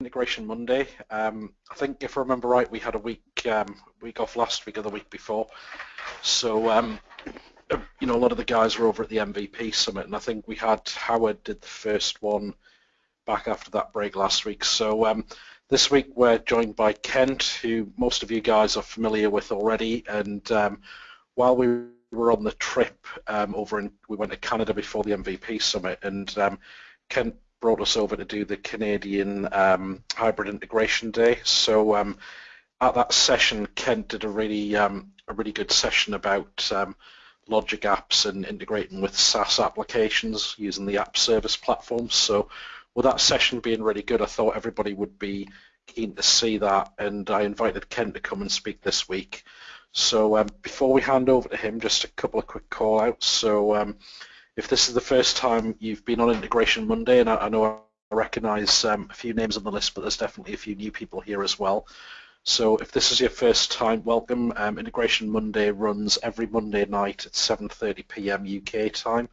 Integration Monday. Um, I think if I remember right, we had a week um, week off last week or the week before. So um, you know, a lot of the guys were over at the MVP summit, and I think we had Howard did the first one back after that break last week. So um, this week we're joined by Kent, who most of you guys are familiar with already. And um, while we were on the trip um, over in, we went to Canada before the MVP summit, and Kent brought us over to do the Canadian um, Hybrid Integration Day. So um, at that session, Kent did a really a really good session about logic apps and integrating with SaaS applications using the app service platform. So with that session being really good, I thought everybody would be keen to see that and I invited Kent to come and speak this week. So um, before we hand over to him, just a couple of quick call outs. So um, if this is the first time you've been on Integration Monday, and I, I know I recognize um, a few names on the list, but there's definitely a few new people here as well. So if this is your first time, welcome. Um, Integration Monday runs every Monday night at 7.30 p.m. UK time.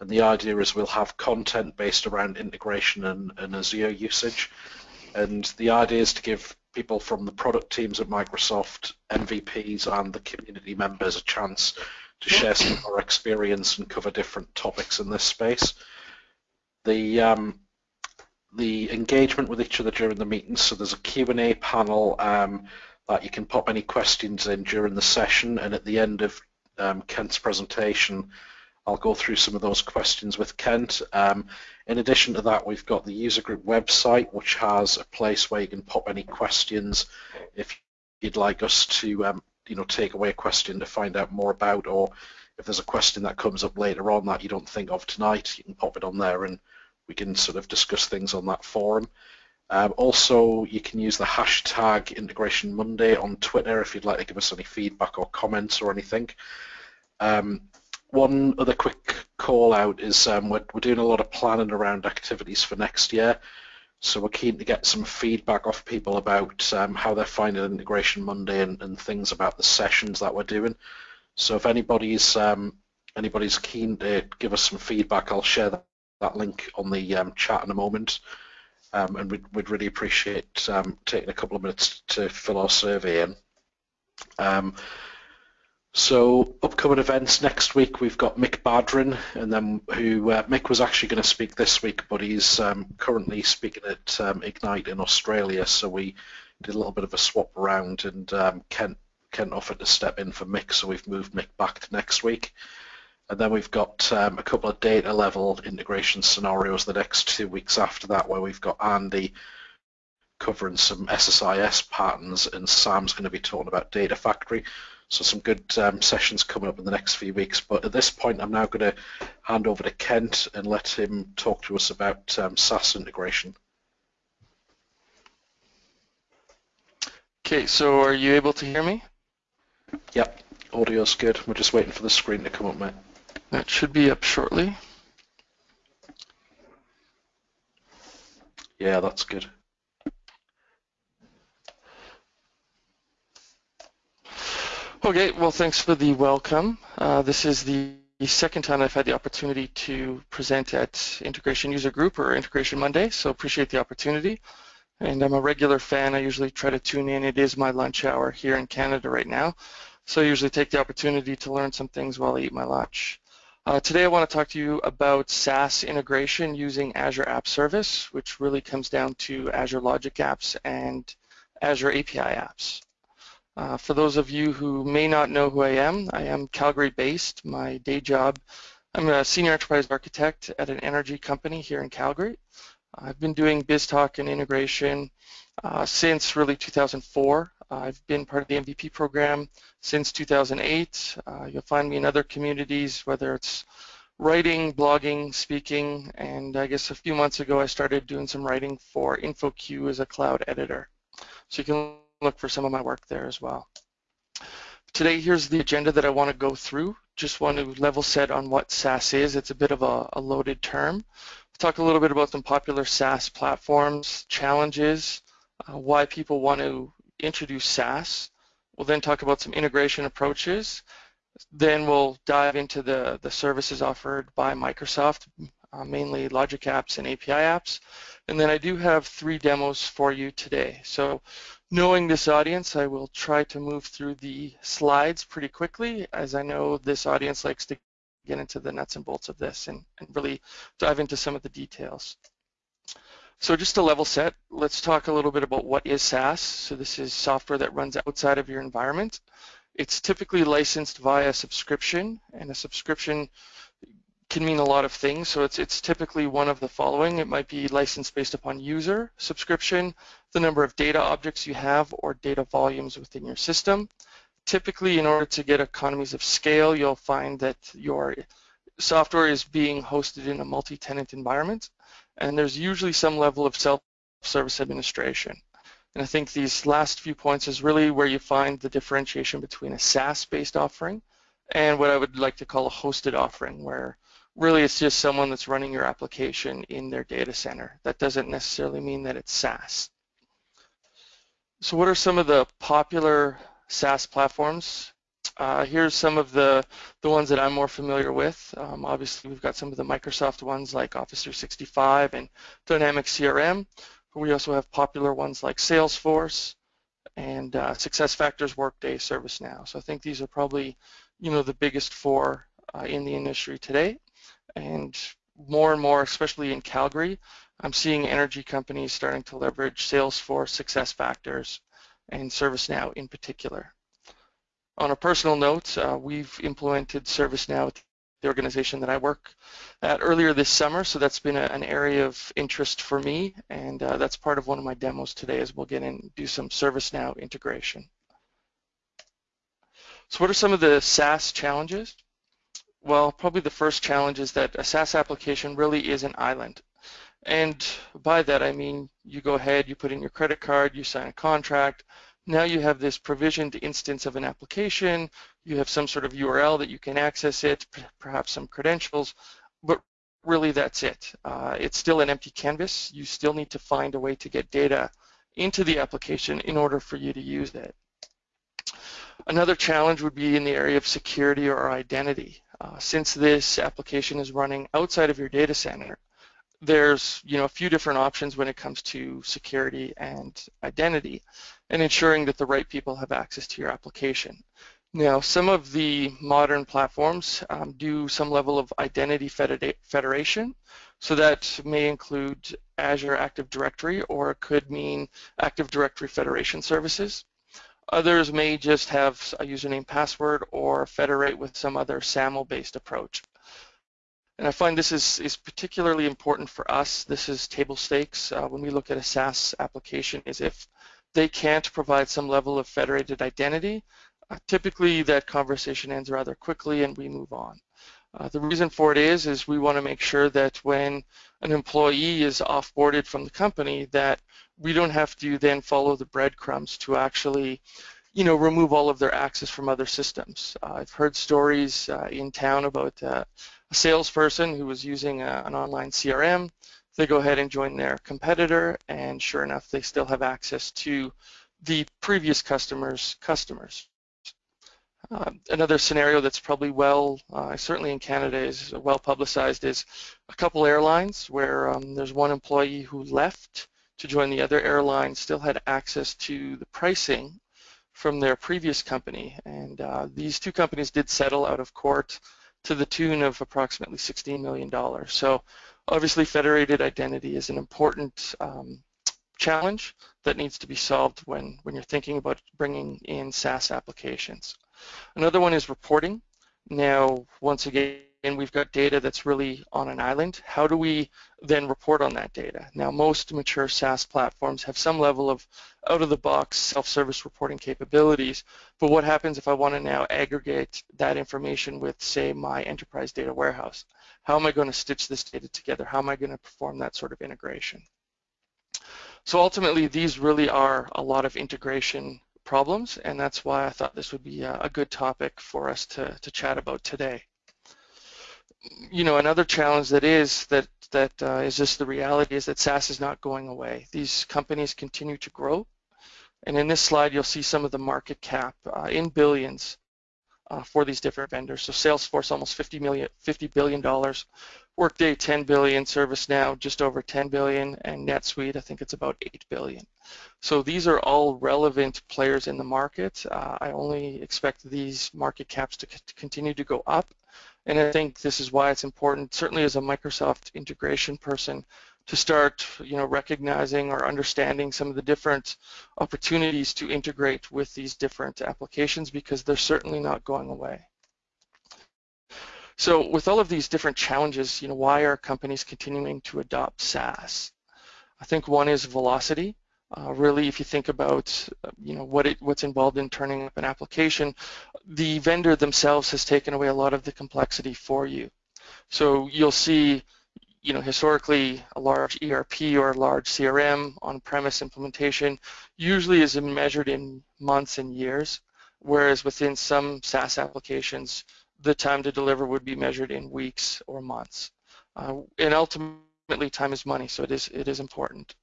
And the idea is we'll have content based around integration and, and Azure usage. And the idea is to give people from the product teams at Microsoft, MVPs and the community members a chance to share some of our experience and cover different topics in this space. The um, the engagement with each other during the meetings. So there's a Q&A panel um, that you can pop any questions in during the session and at the end of um, Kent's presentation I'll go through some of those questions with Kent. Um, in addition to that we've got the user group website which has a place where you can pop any questions if you'd like us to um, you know take away a question to find out more about or if there's a question that comes up later on that you don't think of tonight you can pop it on there and we can sort of discuss things on that forum. Um, also, you can use the hashtag Integration Monday on Twitter if you'd like to give us any feedback or comments or anything. Um, one other quick call out is um, we're, we're doing a lot of planning around activities for next year. So we're keen to get some feedback off people about um, how they're finding Integration Monday and, and, things about the sessions that we're doing. So if anybody's um, anybody's keen to give us some feedback, I'll share that that link on the um, chat in a moment. Um, and we'd, we'd, really appreciate um, taking a couple of minutes to fill our survey in. Um, so upcoming events next week we've got Mick Badran and then who uh, Mick was actually going to speak this week but he's um, currently speaking at um, Ignite in Australia so we did a little bit of a swap around and Kent, Kent offered to step in for Mick so we've moved Mick back to next week. And then we've got um, a couple of data level integration scenarios the next two weeks after that where we've got Andy covering some SSIS patterns and Sam's going to be talking about Data Factory. So some good um, sessions coming up in the next few weeks. But at this point, I'm now going to hand over to Kent and let him talk to us about um, SaaS integration. Okay, so are you able to hear me? Yep, audio's good. We're just waiting for the screen to come up, mate. That should be up shortly. Yeah, that's good. Okay, well, thanks for the welcome. Uh, this is the second time I've had the opportunity to present at Integration User Group or Integration Monday, so appreciate the opportunity. And I'm a regular fan. I usually try to tune in. It is my lunch hour here in Canada right now, so I usually take the opportunity to learn some things while I eat my lunch. Uh, today I want to talk to you about SaaS integration using Azure App Service, which really comes down to Azure Logic Apps and Azure API Apps. Uh, for those of you who may not know who I am, I am Calgary-based. My day job, I'm a senior enterprise architect at an energy company here in Calgary. I've been doing BizTalk and integration uh, since really 2004. I've been part of the MVP program since 2008. Uh, you'll find me in other communities, whether it's writing, blogging, speaking, and I guess a few months ago I started doing some writing for InfoQ as a cloud editor. So you can look for some of my work there as well. Today, here's the agenda that I want to go through. Just want to level set on what SaaS is. It's a bit of a, a loaded term. We'll talk a little bit about some popular SaaS platforms, challenges, uh, why people want to introduce SaaS. We'll then talk about some integration approaches. Then we'll dive into the, the services offered by Microsoft, uh, mainly logic apps and API apps. And then I do have three demos for you today. So knowing this audience, I will try to move through the slides pretty quickly as I know this audience likes to get into the nuts and bolts of this and, and really dive into some of the details. So just to level set, let's talk a little bit about what is SaaS. So this is software that runs outside of your environment. It's typically licensed via subscription, and a subscription can mean a lot of things. So it's, it's typically one of the following. It might be licensed based upon user subscription, the number of data objects you have, or data volumes within your system. Typically, in order to get economies of scale, you'll find that your software is being hosted in a multi-tenant environment, and there's usually some level of self-service administration. And I think these last few points is really where you find the differentiation between a SaaS-based offering and what I would like to call a hosted offering, where really it's just someone that's running your application in their data center. That doesn't necessarily mean that it's SaaS. So what are some of the popular SaaS platforms? Uh, here's some of the, the ones that I'm more familiar with. Um, obviously, we've got some of the Microsoft ones like Office 365 and Dynamics CRM. We also have popular ones like Salesforce and uh, SuccessFactors, Workday, ServiceNow. So I think these are probably, you know, the biggest four uh, in the industry today. And more and more, especially in Calgary, I'm seeing energy companies starting to leverage Salesforce, SuccessFactors, and ServiceNow in particular. On a personal note, uh, we've implemented ServiceNow at the organization that I work at earlier this summer, so that's been a, an area of interest for me, and uh, that's part of one of my demos today as we'll get in and do some ServiceNow integration. So what are some of the SaaS challenges? Well, probably the first challenge is that a SaaS application really is an island. And by that I mean you go ahead, you put in your credit card, you sign a contract, now you have this provisioned instance of an application, you have some sort of URL that you can access it, perhaps some credentials, but really that's it. Uh, it's still an empty canvas. You still need to find a way to get data into the application in order for you to use it. Another challenge would be in the area of security or identity. Uh, since this application is running outside of your data center, there's you know a few different options when it comes to security and identity and ensuring that the right people have access to your application. Now some of the modern platforms um, do some level of identity federation so that may include Azure Active Directory or it could mean Active Directory Federation services. Others may just have a username password or federate with some other SAML based approach. And I find this is, is particularly important for us. This is table stakes uh, when we look at a SaaS application is if they can't provide some level of federated identity, uh, typically that conversation ends rather quickly and we move on. Uh, the reason for it is, is we want to make sure that when an employee is offboarded from the company that we don't have to then follow the breadcrumbs to actually you know, remove all of their access from other systems. Uh, I've heard stories uh, in town about uh, a salesperson who was using a, uh, an online CRM. They go ahead and join their competitor, and sure enough, they still have access to the previous customer's customers. Uh, another scenario that's probably well, uh, certainly in Canada, is well publicized is a couple airlines where um, there's one employee who left to join the other airline, still had access to the pricing from their previous company. And uh, these two companies did settle out of court to the tune of approximately $16 million. So obviously federated identity is an important um, challenge that needs to be solved when, when you're thinking about bringing in SaaS applications. Another one is reporting. Now, once again, and we've got data that's really on an island. How do we then report on that data? Now, most mature SaaS platforms have some level of out-of-the-box self-service reporting capabilities, but what happens if I want to now aggregate that information with, say, my enterprise data warehouse? How am I going to stitch this data together? How am I going to perform that sort of integration? So ultimately, these really are a lot of integration problems, and that's why I thought this would be a good topic for us to, to chat about today you know, another challenge that is that that uh, is just the reality is that SaaS is not going away. These companies continue to grow, and in this slide you'll see some of the market cap uh, in billions uh, for these different vendors. So Salesforce almost 50 million, 50 billion dollars, Workday 10 billion, ServiceNow just over 10 billion, and NetSuite I think it's about 8 billion. So these are all relevant players in the market. Uh, I only expect these market caps to, to continue to go up, and I think this is why it's important, certainly as a Microsoft integration person, to start you know recognizing or understanding some of the different opportunities to integrate with these different applications because they're certainly not going away. So with all of these different challenges, you know, why are companies continuing to adopt SaaS? I think one is velocity. Uh, really, if you think about, you know, what it, what's involved in turning up an application, the vendor themselves has taken away a lot of the complexity for you. So you'll see you know, historically a large ERP or a large CRM on-premise implementation usually is measured in months and years, whereas within some SaaS applications, the time to deliver would be measured in weeks or months. Uh, and ultimately, time is money, so it is it is important.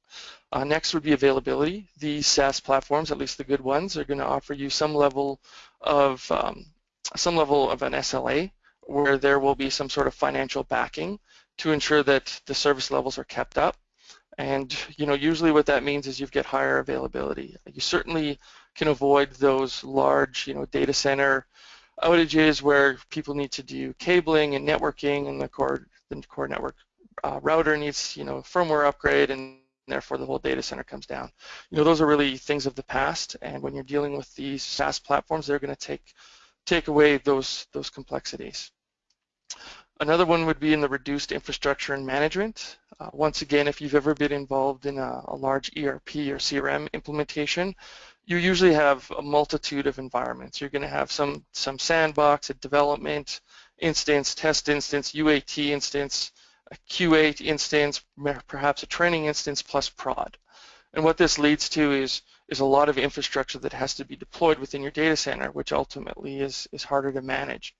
Uh, next would be availability. These SaaS platforms, at least the good ones, are going to offer you some level of um, some level of an SLA, where there will be some sort of financial backing to ensure that the service levels are kept up. And you know, usually what that means is you get higher availability. You certainly can avoid those large, you know, data center outages where people need to do cabling and networking, and the core the core network uh, router needs, you know, firmware upgrade, and therefore the whole data center comes down. You know, those are really things of the past, and when you're dealing with these SaaS platforms, they're going to take take away those those complexities. Another one would be in the reduced infrastructure and management. Uh, once again, if you've ever been involved in a, a, large ERP or CRM implementation, you usually have a multitude of environments. You're going to have some, some sandbox, a development instance, test instance, UAT instance, a QA instance, perhaps a training instance plus prod. And what this leads to is, is a lot of infrastructure that has to be deployed within your data center, which ultimately is, is harder to manage.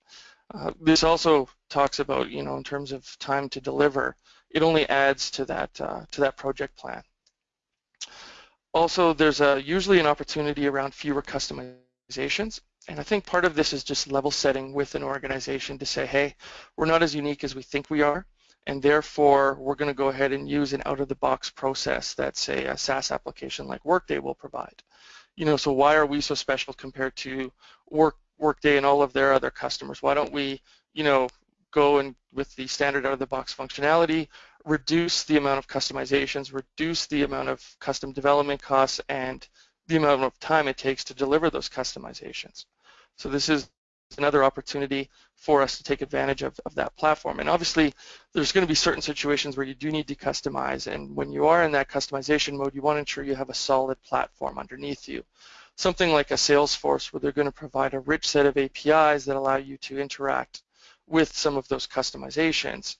Uh, this also talks about, you know, in terms of time to deliver, it only adds to that uh, to that project plan. Also, there's a, usually an opportunity around fewer customizations, and I think part of this is just level setting with an organization to say, hey, we're not as unique as we think we are, and therefore we're going to go ahead and use an out-of-the-box process that, say, a SaaS application like Workday will provide. You know, so why are we so special compared to Work Workday and all of their other customers. Why don't we, you know, go and with the standard out-of-the-box functionality, reduce the amount of customizations, reduce the amount of custom development costs, and the amount of time it takes to deliver those customizations. So this is another opportunity for us to take advantage of, of that platform. And obviously, there's going to be certain situations where you do need to customize, and when you are in that customization mode, you want to ensure you have a solid platform underneath you something like a Salesforce where they're going to provide a rich set of APIs that allow you to interact with some of those customizations.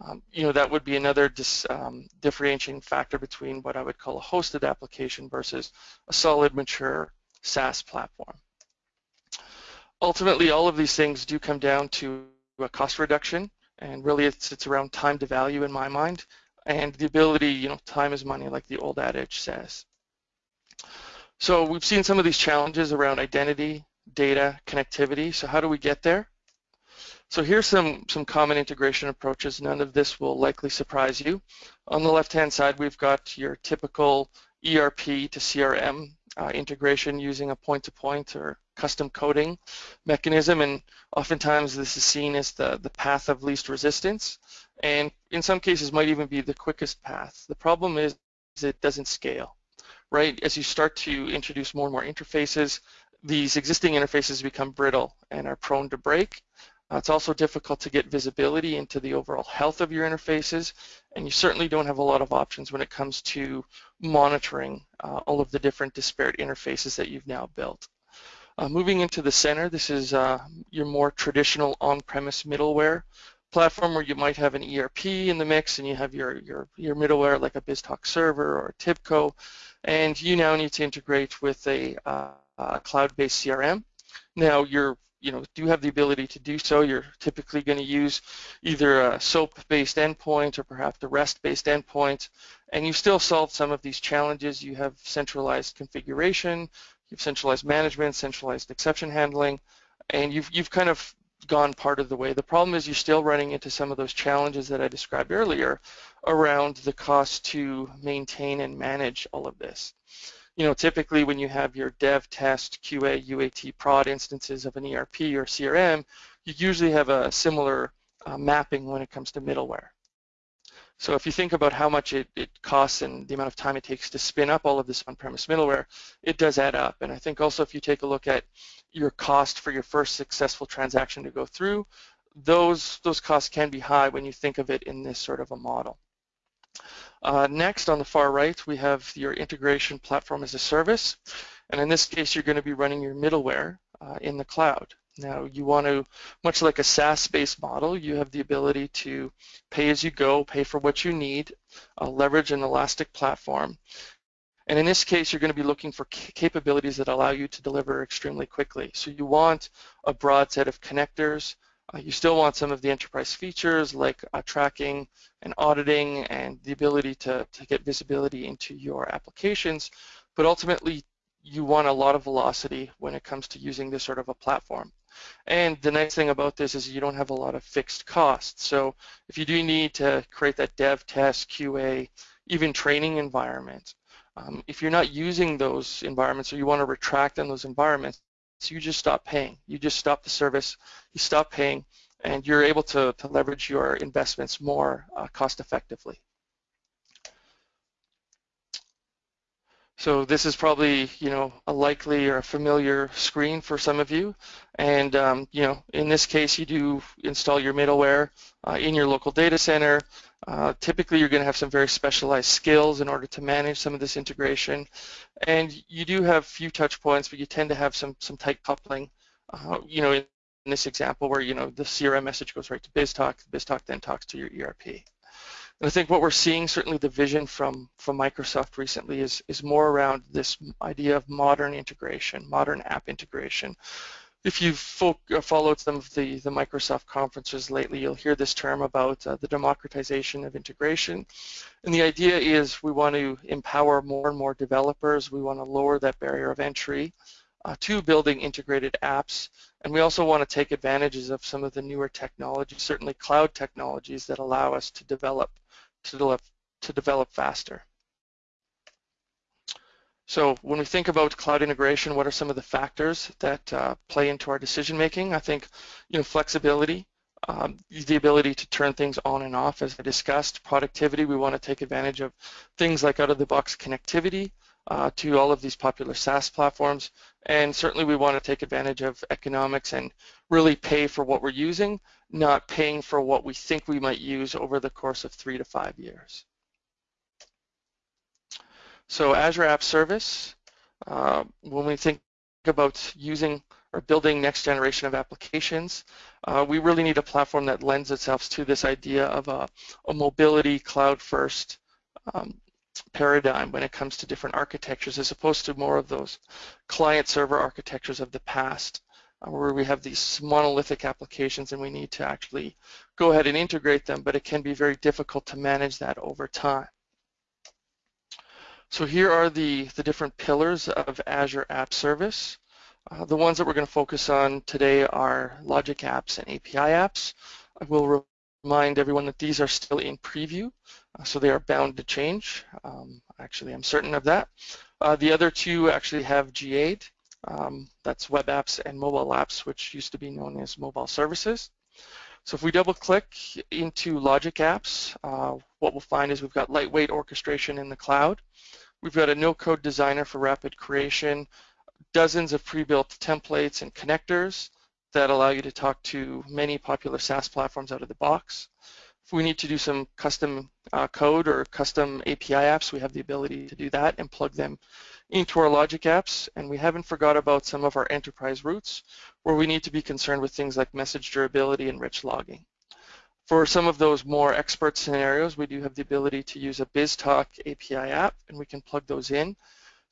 Um, you know, that would be another dis, um, differentiating factor between what I would call a hosted application versus a solid, mature SaaS platform. Ultimately, all of these things do come down to a cost reduction, and really it's, it's around time to value in my mind, and the ability, you know, time is money, like the old adage says. So we've seen some of these challenges around identity, data, connectivity. So how do we get there? So here's some, some common integration approaches. None of this will likely surprise you. On the left-hand side, we've got your typical ERP to CRM uh, integration using a point-to-point -point or custom coding mechanism, and oftentimes this is seen as the, the path of least resistance, and in some cases might even be the quickest path. The problem is it doesn't scale right? As you start to introduce more and more interfaces, these existing interfaces become brittle and are prone to break. Uh, it's also difficult to get visibility into the overall health of your interfaces, and you certainly don't have a lot of options when it comes to monitoring uh, all of the different disparate interfaces that you've now built. Uh, moving into the center, this is uh, your more traditional on-premise middleware platform where you might have an ERP in the mix and you have your, your, your middleware like a BizTalk server or TIBCO and you now need to integrate with a, uh, a cloud-based CRM. Now you're you know, do have the ability to do so. You're typically going to use either a SOAP-based endpoint or perhaps a REST-based endpoint, and you still solve some of these challenges. You have centralized configuration, you've centralized management, centralized exception handling, and you've, you've kind of gone part of the way. The problem is you're still running into some of those challenges that I described earlier around the cost to maintain and manage all of this. You know, typically when you have your dev, test, QA, UAT, prod instances of an ERP or CRM, you usually have a similar uh, mapping when it comes to middleware. So if you think about how much it, it, costs and the amount of time it takes to spin up all of this on-premise middleware, it does add up. And I think also if you take a look at your cost for your first successful transaction to go through, those, those costs can be high when you think of it in this sort of a model. Uh, next, on the far right, we have your integration platform as a service. And in this case, you're going to be running your middleware uh, in the cloud. Now you want to, much like a SaaS-based model, you have the ability to pay as you go, pay for what you need, uh, leverage an elastic platform. And in this case, you're going to be looking for capabilities that allow you to deliver extremely quickly. So you want a broad set of connectors. Uh, you still want some of the enterprise features like uh, tracking and auditing and the ability to, to get visibility into your applications. But ultimately, you want a lot of velocity when it comes to using this sort of a platform. And the nice thing about this is you don't have a lot of fixed costs. So if you do need to create that dev, test, QA, even training environment, um, if you're not using those environments or you want to retract on those environments, so you just stop paying. You just stop the service, you stop paying, and you're able to, to leverage your investments more uh, cost effectively. So this is probably, you know, a likely or a familiar screen for some of you. And, um, you know, in this case, you do install your middleware uh, in your local data center. Uh, typically, you're going to have some very specialized skills in order to manage some of this integration. And you do have few touch points, but you tend to have some, some tight coupling, uh, you know, in, this example where, you know, the CRM message goes right to BizTalk, BizTalk then talks to your ERP. And I think what we're seeing, certainly the vision from, from Microsoft recently is, is more around this idea of modern integration, modern app integration. If you've uh, followed some of the, the Microsoft conferences lately, you'll hear this term about uh, the democratization of integration. And the idea is we want to empower more and more developers. We want to lower that barrier of entry uh, to building integrated apps. And we also want to take advantages of some of the newer technologies, certainly cloud technologies that allow us to develop to develop, to develop faster. So when we think about cloud integration, what are some of the factors that uh, play into our decision making? I think, you know, flexibility, um, the ability to turn things on and off, as I discussed. Productivity, we want to take advantage of things like out-of-the-box connectivity uh, to all of these popular SaaS platforms. And certainly we want to take advantage of economics and really pay for what we're using not paying for what we think we might use over the course of three to five years. So Azure App Service, uh, when we think about using or building next generation of applications, uh, we really need a platform that lends itself to this idea of a, a mobility cloud-first um, paradigm when it comes to different architectures as opposed to more of those client-server architectures of the past where we have these monolithic applications and we need to actually go ahead and integrate them, but it can be very difficult to manage that over time. So here are the, the different pillars of Azure App Service. Uh, the ones that we're going to focus on today are Logic Apps and API Apps. I will remind everyone that these are still in preview, uh, so they are bound to change. Um, actually, I'm certain of that. Uh, the other two actually have GA'd, um, that's web apps and mobile apps, which used to be known as mobile services. So if we double click into Logic Apps, uh, what we'll find is we've got lightweight orchestration in the cloud. We've got a no-code designer for rapid creation, dozens of pre-built templates and connectors that allow you to talk to many popular SaaS platforms out of the box. If we need to do some custom uh, code or custom API apps, we have the ability to do that and plug them into our logic apps. And we haven't forgot about some of our enterprise routes where we need to be concerned with things like message durability and rich logging. For some of those more expert scenarios, we do have the ability to use a BizTalk API app and we can plug those in.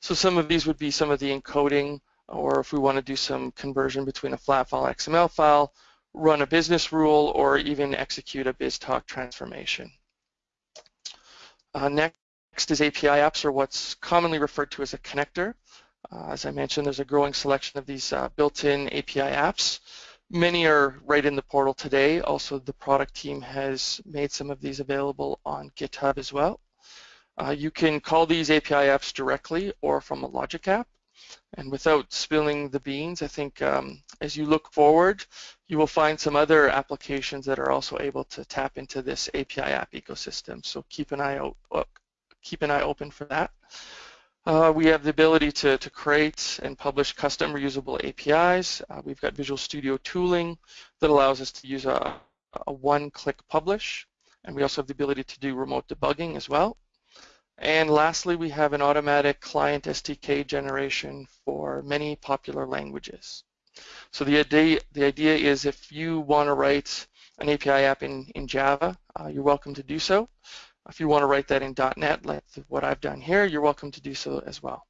So some of these would be some of the encoding or if we want to do some conversion between a flat file XML file run a business rule, or even execute a BizTalk transformation. Uh, next is API apps, or what's commonly referred to as a connector. Uh, as I mentioned, there's a growing selection of these uh, built-in API apps. Many are right in the portal today. Also, the product team has made some of these available on GitHub as well. Uh, you can call these API apps directly or from a Logic app. And without spilling the beans, I think um, as you look forward, you will find some other applications that are also able to tap into this API app ecosystem. So keep an eye out, keep an eye open for that. Uh, we have the ability to, to create and publish custom reusable APIs. Uh, we've got Visual Studio tooling that allows us to use a, a one-click publish. And we also have the ability to do remote debugging as well. And lastly, we have an automatic client SDK generation for many popular languages. So the idea, the idea is if you want to write an API app in, in Java, uh, you're welcome to do so. If you want to write that in .NET, like what I've done here, you're welcome to do so as well.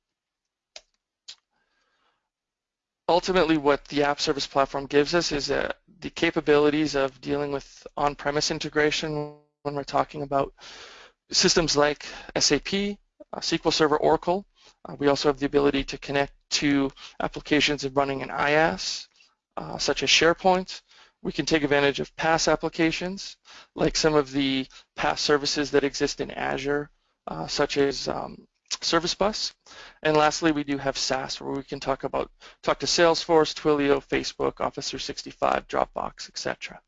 Ultimately, what the App Service Platform gives us is uh, the capabilities of dealing with on-premise integration when we're talking about systems like SAP, uh, SQL Server, Oracle. Uh, we also have the ability to connect to applications running in IaaS, uh, such as SharePoint, we can take advantage of PaaS applications, like some of the PaaS services that exist in Azure, uh, such as um, Service Bus. And lastly, we do have SaaS, where we can talk about talk to Salesforce, Twilio, Facebook, Office 365, Dropbox, etc.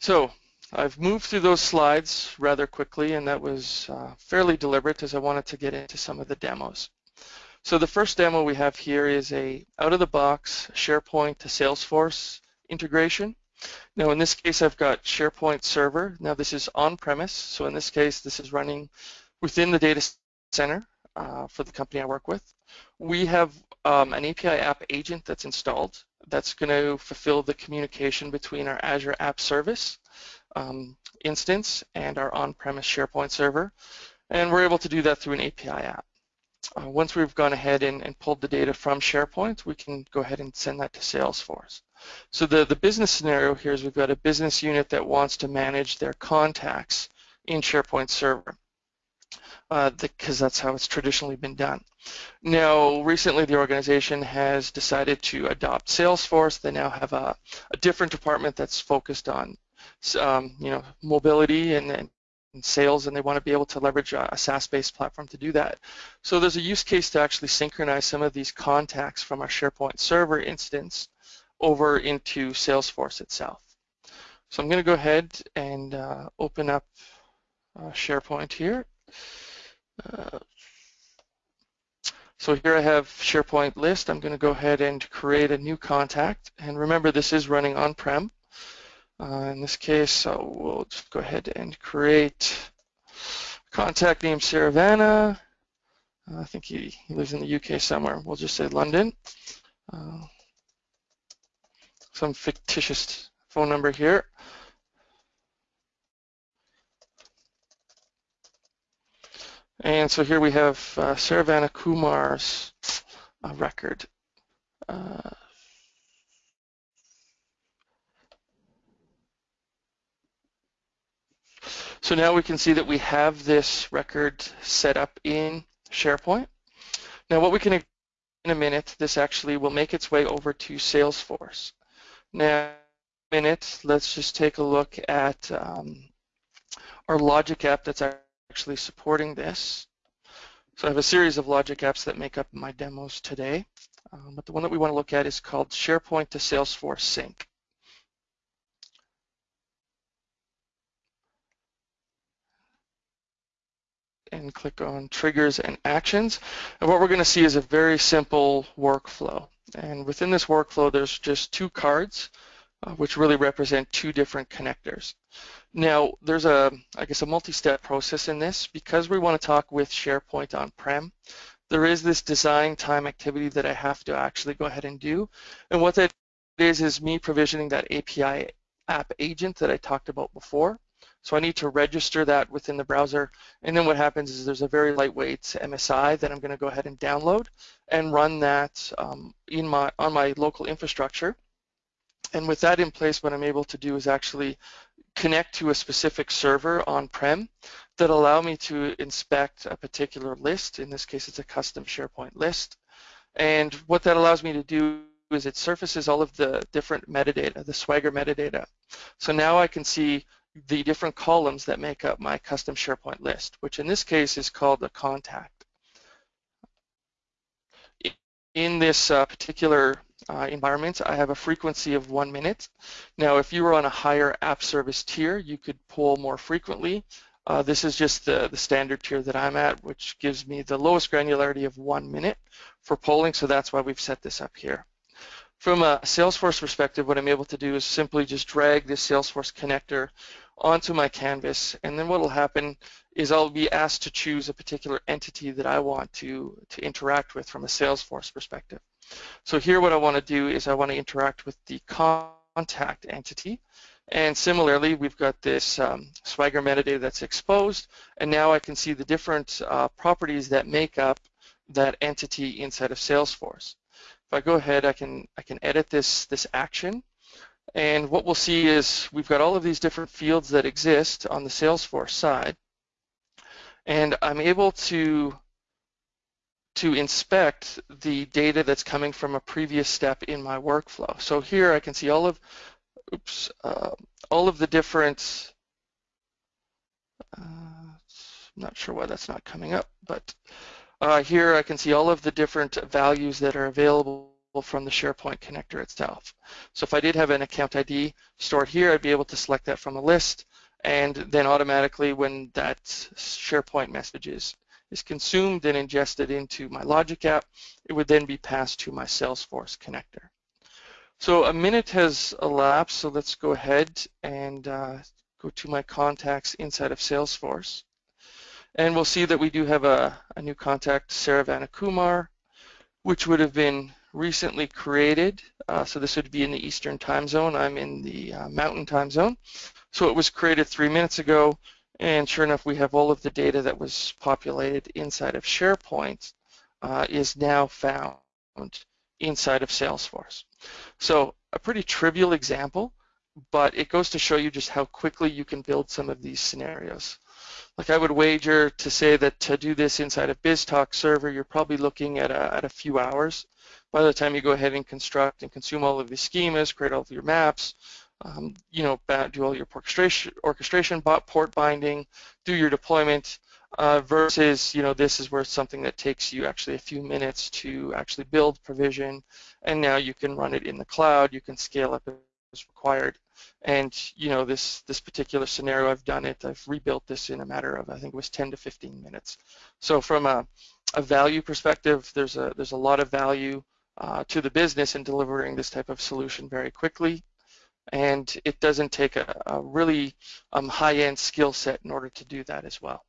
So I've moved through those slides rather quickly, and that was uh, fairly deliberate as I wanted to get into some of the demos. So the first demo we have here is a out-of-the-box SharePoint to Salesforce integration. Now in this case I've got SharePoint Server. Now this is on-premise, so in this case this is running within the data center uh, for the company I work with. We have um, an API app agent that's installed that's going to fulfill the communication between our Azure App Service um, instance and our on-premise SharePoint server. And we're able to do that through an API app. Uh, once we've gone ahead and, and, pulled the data from SharePoint, we can go ahead and send that to Salesforce. So the, the business scenario here is we've got a business unit that wants to manage their contacts in SharePoint Server because uh, that's how it's traditionally been done. Now, recently the organization has decided to adopt Salesforce. They now have a, a different department that's focused on um, you know, mobility and, and sales and they want to be able to leverage a, a SaaS-based platform to do that. So there's a use case to actually synchronize some of these contacts from our SharePoint server instance over into Salesforce itself. So I'm going to go ahead and uh, open up uh, SharePoint here. Uh, so here I have SharePoint list. I'm going to go ahead and create a new contact. And remember, this is running on-prem. Uh, in this case, we'll just go ahead and create contact name Saravana. Uh, I think he, he, lives in the UK somewhere. We'll just say London. Uh, some fictitious phone number here. And so here we have uh, Saravana Kumar's uh, record. So now we can see that we have this record set up in SharePoint. Now what we can in a minute, this actually will make its way over to Salesforce. Now, in a minute, let's just take a look at um, our Logic app that's actually supporting this. So I have a series of Logic apps that make up my demos today, um, but the one that we want to look at is called SharePoint to Salesforce Sync. And click on triggers and actions. And what we're going to see is a very simple workflow. And within this workflow, there's just two cards, uh, which really represent two different connectors. Now, there's a, I guess, a multi-step process in this. Because we want to talk with SharePoint on-prem, there is this design time activity that I have to actually go ahead and do. And what that is, is me provisioning that API app agent that I talked about before. So I need to register that within the browser. And then what happens is there's a very lightweight MSI that I'm going to go ahead and download and run that um, in my on my local infrastructure. And with that in place, what I'm able to do is actually connect to a specific server on-prem that allow me to inspect a particular list. In this case, it's a custom SharePoint list. And what that allows me to do is it surfaces all of the different metadata, the Swagger metadata. So now I can see the different columns that make up my custom SharePoint list, which in this case is called the contact. In this uh, particular uh, environment, I have a frequency of one minute. Now, if you were on a higher app service tier, you could pull more frequently. Uh, this is just the, the standard tier that I'm at, which gives me the lowest granularity of one minute for polling, so that's why we've set this up here. From a Salesforce perspective, what I'm able to do is simply just drag this Salesforce connector onto my canvas, and then what will happen is I'll be asked to choose a particular entity that I want to, to interact with from a Salesforce perspective. So here what I want to do is I want to interact with the contact entity, and similarly, we've got this um, Swagger metadata that's exposed, and now I can see the different uh, properties that make up that entity inside of Salesforce. If I go ahead, I can I can edit this this action, and what we'll see is we've got all of these different fields that exist on the Salesforce side, and I'm able to to inspect the data that's coming from a previous step in my workflow. So here I can see all of oops uh, all of the different uh, not sure why that's not coming up, but uh, here I can see all of the different values that are available from the SharePoint connector itself. So if I did have an account ID stored here, I'd be able to select that from a list, and then automatically when that SharePoint message is, is consumed and ingested into my Logic app, it would then be passed to my Salesforce connector. So a minute has elapsed, so let's go ahead and uh, go to my contacts inside of Salesforce. And we'll see that we do have a, a new contact, Saravana Kumar, which would have been recently created. Uh, so this would be in the Eastern time zone. I'm in the uh, Mountain time zone. So it was created three minutes ago. And sure enough, we have all of the data that was populated inside of SharePoint uh, is now found inside of Salesforce. So a pretty trivial example, but it goes to show you just how quickly you can build some of these scenarios. Like I would wager to say that to do this inside a BizTalk server, you're probably looking at a, at a few hours. By the time you go ahead and construct and consume all of these schemas, create all of your maps, um, you know, do all your orchestration, port binding, do your deployment, uh, versus, you know, this is where it's something that takes you actually a few minutes to actually build, provision, and now you can run it in the cloud, you can scale up as required. And you know, this this particular scenario, I've done it. I've rebuilt this in a matter of I think it was 10 to 15 minutes. So from a, a value perspective, there's a there's a lot of value uh, to the business in delivering this type of solution very quickly. And it doesn't take a, a really um, high-end skill set in order to do that as well.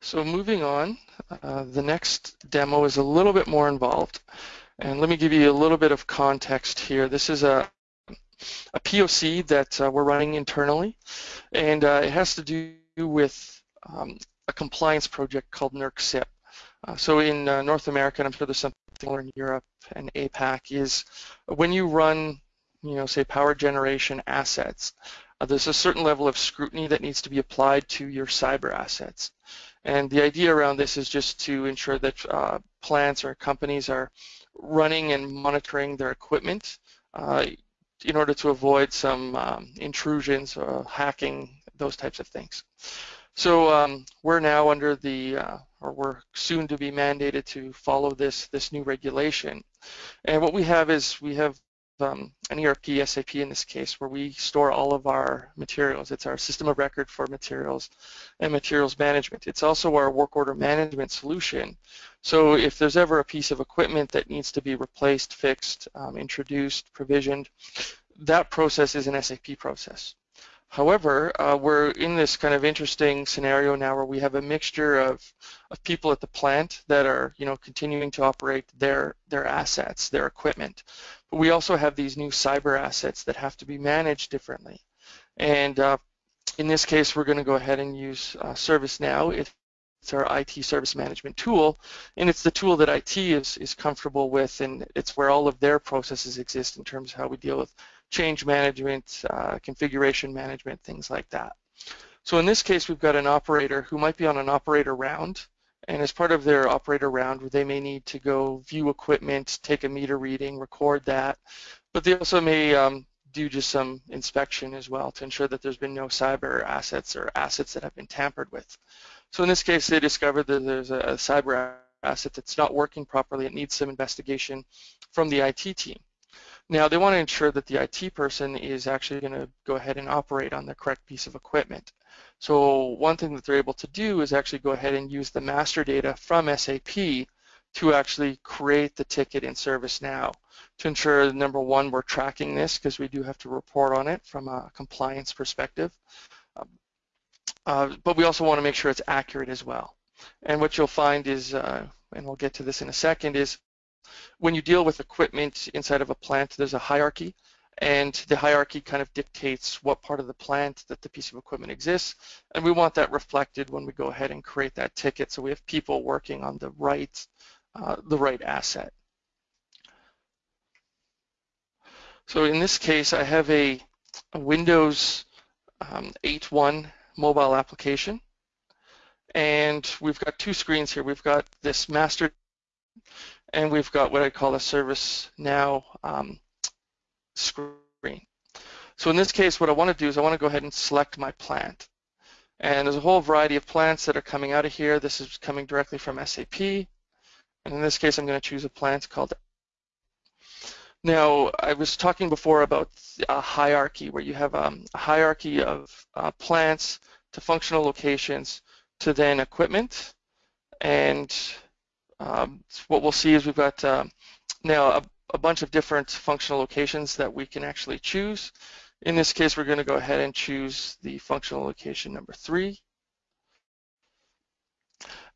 So moving on, uh, the next demo is a little bit more involved. And let me give you a little bit of context here. This is a, a POC that uh, we're running internally, and uh, it has to do with um, a compliance project called NERC CIP. Uh, so in uh, North America, and I'm sure there's something similar in Europe and APAC, is when you run, you know, say power generation assets, uh, there's a certain level of scrutiny that needs to be applied to your cyber assets. And the idea around this is just to ensure that uh, plants or companies are running and monitoring their equipment uh, in order to avoid some um, intrusions or hacking, those types of things. So um, we're now under the, uh, or we're soon to be mandated to follow this, this new regulation. And what we have is we have um, an ERP, SAP in this case, where we store all of our materials. It's our system of record for materials and materials management. It's also our work order management solution. So if there's ever a piece of equipment that needs to be replaced, fixed, um, introduced, provisioned, that process is an SAP process. However, uh, we're in this kind of interesting scenario now where we have a mixture of, of people at the plant that are, you know, continuing to operate their their assets, their equipment. But we also have these new cyber assets that have to be managed differently. And uh, in this case, we're going to go ahead and use uh, ServiceNow. It's our IT service management tool, and it's the tool that IT is, is comfortable with, and it's where all of their processes exist in terms of how we deal with change management, uh, configuration management, things like that. So in this case, we've got an operator who might be on an operator round, and as part of their operator round, they may need to go view equipment, take a meter reading, record that, but they also may um, do just some inspection as well to ensure that there's been no cyber assets or assets that have been tampered with. So in this case, they discovered that there's a, a cyber asset that's not working properly. It needs some investigation from the IT team. Now they want to ensure that the IT person is actually going to go ahead and operate on the correct piece of equipment. So one thing that they're able to do is actually go ahead and use the master data from SAP to actually create the ticket in ServiceNow to ensure, number one, we're tracking this because we do have to report on it from a compliance perspective. Um, uh, but we also want to make sure it's accurate as well. And what you'll find is, uh, and we'll get to this in a second, is when you deal with equipment inside of a plant, there's a hierarchy, and the hierarchy kind of dictates what part of the plant that the piece of equipment exists, and we want that reflected when we go ahead and create that ticket so we have people working on the right, uh, the right asset. So in this case, I have a, a Windows um, 8.1 mobile application. And we've got two screens here. We've got this master and we've got what I call a ServiceNow um, screen. So in this case, what I want to do is I want to go ahead and select my plant. And there's a whole variety of plants that are coming out of here. This is coming directly from SAP. And in this case, I'm going to choose a plant called now, I was talking before about a hierarchy where you have um, a hierarchy of uh, plants to functional locations to then equipment. And um, what we'll see is we've got uh, now a, a, bunch of different functional locations that we can actually choose. In this case, we're going to go ahead and choose the functional location number three.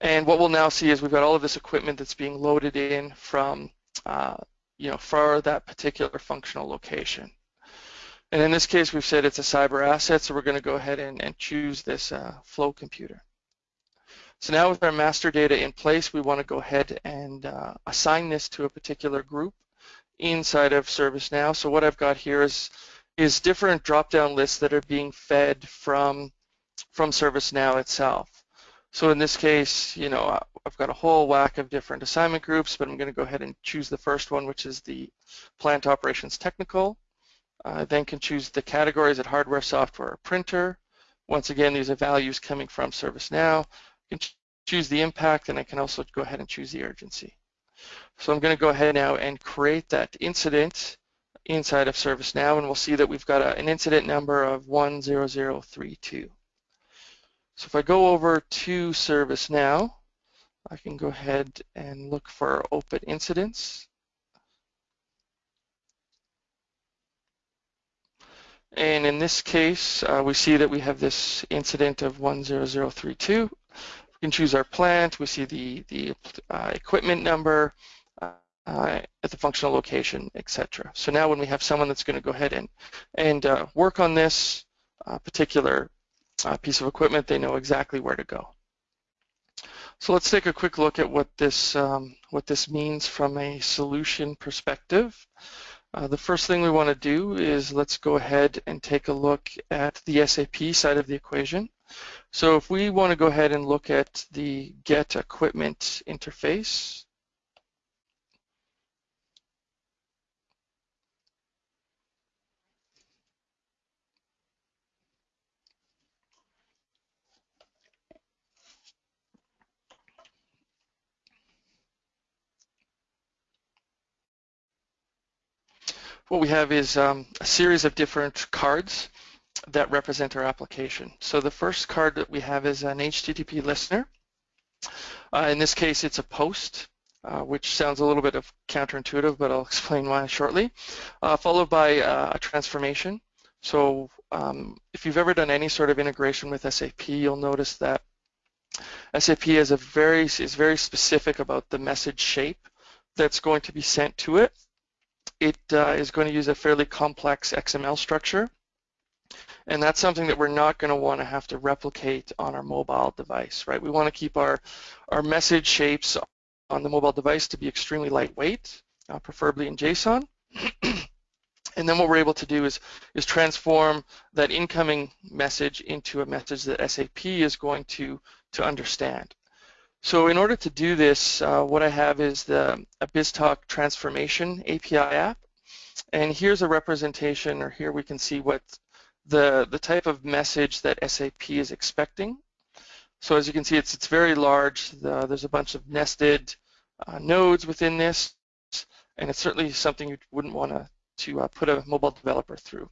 And what we'll now see is we've got all of this equipment that's being loaded in from uh, you know, for that particular functional location. And in this case, we've said it's a cyber asset, so we're going to go ahead and, and choose this uh, flow computer. So now with our master data in place, we want to go ahead and uh, assign this to a particular group inside of ServiceNow. So what I've got here is, is different drop-down lists that are being fed from, from ServiceNow itself. So in this case, you know, I've got a whole whack of different assignment groups, but I'm going to go ahead and choose the first one, which is the plant operations technical. I then can choose the categories at hardware, software, or printer. Once again, these are values coming from ServiceNow. I can choose the impact, and I can also go ahead and choose the urgency. So I'm going to go ahead now and create that incident inside of ServiceNow, and we'll see that we've got a, an incident number of 10032. So if I go over to ServiceNow, I can go ahead and look for open incidents. And in this case, uh, we see that we have this incident of 10032. We can choose our plant. We see the, the uh, equipment number, uh, at the functional location, etc. So now when we have someone that's going to go ahead and, and uh, work on this uh, particular uh, piece of equipment, they know exactly where to go. So let's take a quick look at what this, um, what this means from a solution perspective. Uh, the first thing we want to do is let's go ahead and take a look at the SAP side of the equation. So if we want to go ahead and look at the get equipment interface, what we have is um, a series of different cards that represent our application. So the first card that we have is an HTTP listener. Uh, in this case, it's a post, uh, which sounds a little bit of counterintuitive, but I'll explain why shortly, uh, followed by uh, a transformation. So um, if you've ever done any sort of integration with SAP, you'll notice that SAP is, a very, is very specific about the message shape that's going to be sent to it it uh, is going to use a fairly complex XML structure. And that's something that we're not going to want to have to replicate on our mobile device, right? We want to keep our, our message shapes on the mobile device to be extremely lightweight, uh, preferably in JSON. And then what we're able to do is, is transform that incoming message into a message that SAP is going to, to understand. So in order to do this, uh, what I have is the a BizTalk transformation API app. And here's a representation, or here we can see what the, the type of message that SAP is expecting. So as you can see, it's, it's very large. The, there's a bunch of nested uh, nodes within this, and it's certainly something you wouldn't want to to uh, put a mobile developer through.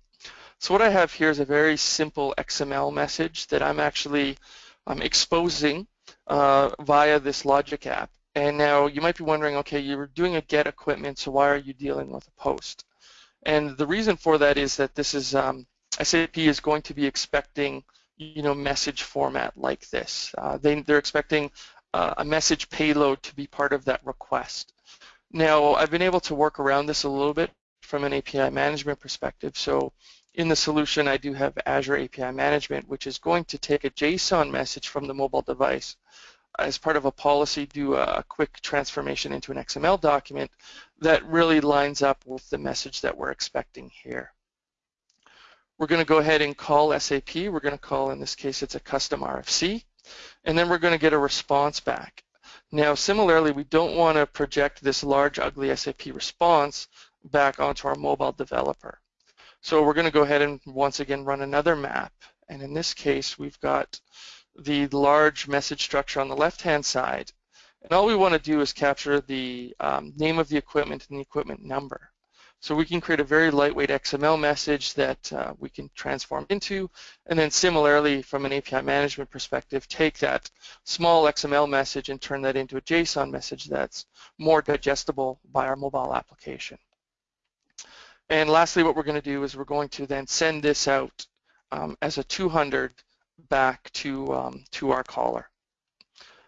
So what I have here is a very simple XML message that I'm actually um, exposing uh, via this Logic app. And now you might be wondering, okay, you're doing a get equipment, so why are you dealing with a post? And the reason for that is that this is um, SAP is going to be expecting, you know, message format like this. Uh, they, they're expecting uh, a message payload to be part of that request. Now, I've been able to work around this a little bit from an API management perspective. So in the solution, I do have Azure API Management, which is going to take a JSON message from the mobile device as part of a policy, do a quick transformation into an XML document that really lines up with the message that we're expecting here. We're going to go ahead and call SAP. We're going to call, in this case, it's a custom RFC, and then we're going to get a response back. Now, similarly, we don't want to project this large, ugly SAP response back onto our mobile developer. So we're going to go ahead and once again run another map. And in this case, we've got the large message structure on the left-hand side. And all we want to do is capture the um, name of the equipment and the equipment number. So we can create a very lightweight XML message that uh, we can transform into, and then similarly, from an API management perspective, take that small XML message and turn that into a JSON message that's more digestible by our mobile application. And lastly, what we're going to do is we're going to then send this out um, as a 200 back to um, to our caller.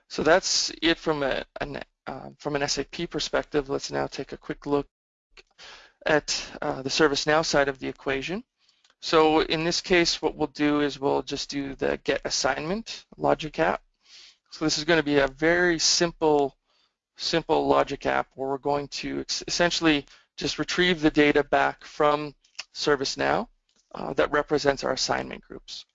So that's it from a an, uh, from an SAP perspective. Let's now take a quick look at uh, the ServiceNow side of the equation. So in this case, what we'll do is we'll just do the get assignment logic app. So this is going to be a very simple simple logic app where we're going to essentially just retrieve the data back from ServiceNow uh, that represents our assignment groups.